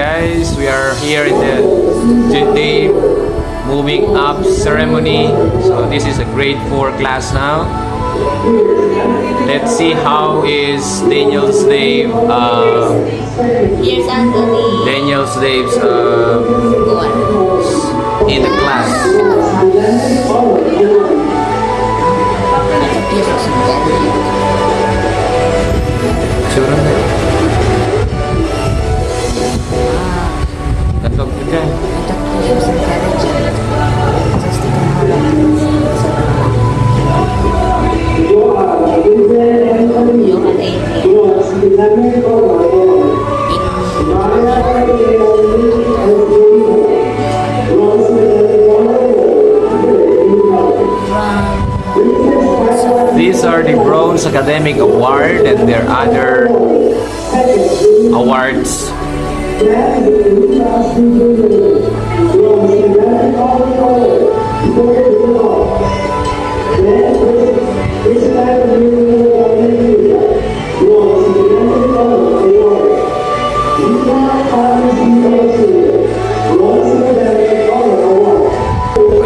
guys. We are here in the day moving up ceremony. So this is a grade 4 class now. Let's see how is Daniel's Dave uh. Daniel's Dave's uh, in the class. These are the Bronze Academic Award and their other awards.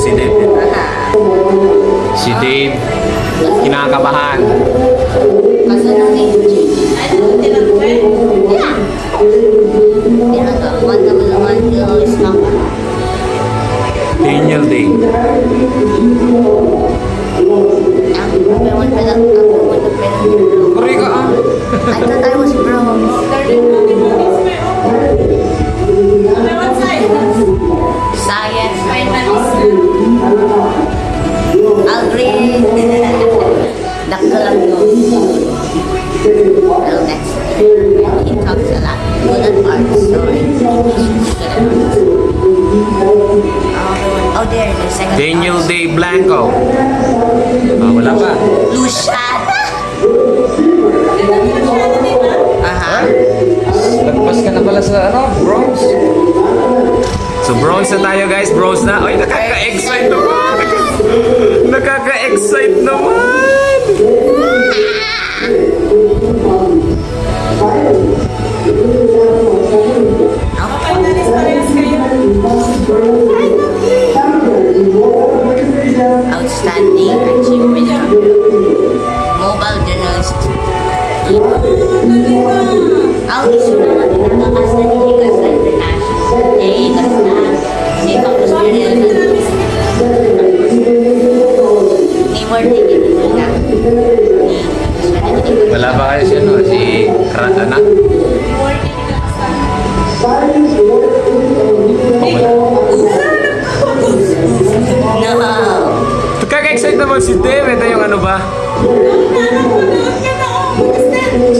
Si Dave din. Si Dave, kinakabahan. Naman yung stock. Daniel Dave. Ang Oh, there, the second Daniel house. Dave Blanco. Ah, wala pa. Luciana. Aha. Lagpas ka na pala sa ano, bronze. So bronze na tayo guys, bronze na. Ay, nakaka-excite naman. Nakaka-excite naman. Ang isu naman pinagkakas na nilikas sa international. Eh, ikas na. Hindi pa ko serial na. Ni Martin, na. Wala pa kayo si ano, si. Oh, wala. No. Nakaka-excite naman si Dave. Ito yung ano ba?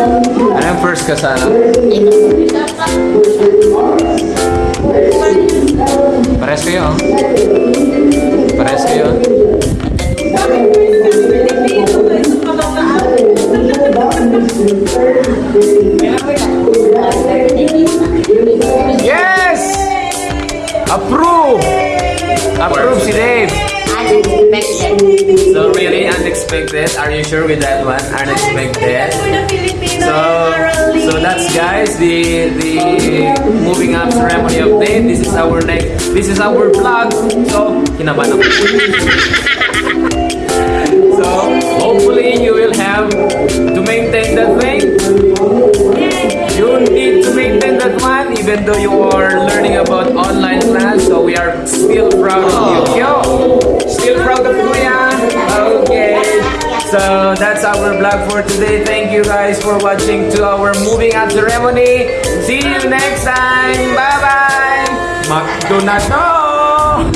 Ano yung first ka sa ano? Pares kayo, oh. Pares kayo. Yes! Approve! Approve si Dave. So really unexpected. Are you sure with that one? Unexpected. Guys the the moving up ceremony update. This is our next. This is our vlog. So kinabahan ako. so hopefully you will have to maintain that thing. You need to maintain that one even though you are learning about online class. So we are still proud of you. Oh. Yo, still proud of Kuya. Okay. So our vlog for today. Thank you guys for watching to our moving out ceremony. See you next time. Bye bye. McDonald's. No.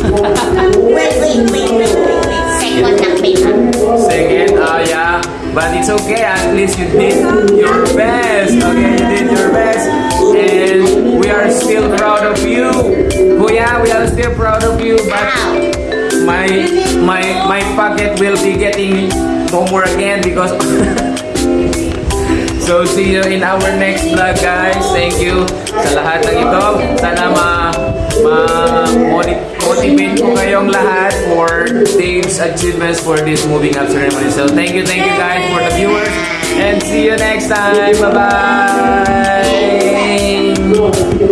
Wait, wait, wait, wait, wait, wait. Second. Second, oh yeah. But it's okay, at least you did your best. Okay, you did your best. And we are still proud of you. Oh, Kuya, we are still proud of you. But my my my pocket will be getting more again because So see you in our next vlog guys. Thank you sa lahat ng ito. Sana ma ma moni- motivate ko kayong lahat for Dave's achievements for this moving up ceremony. So thank you, thank you guys for the viewers and see you next time. Bye bye.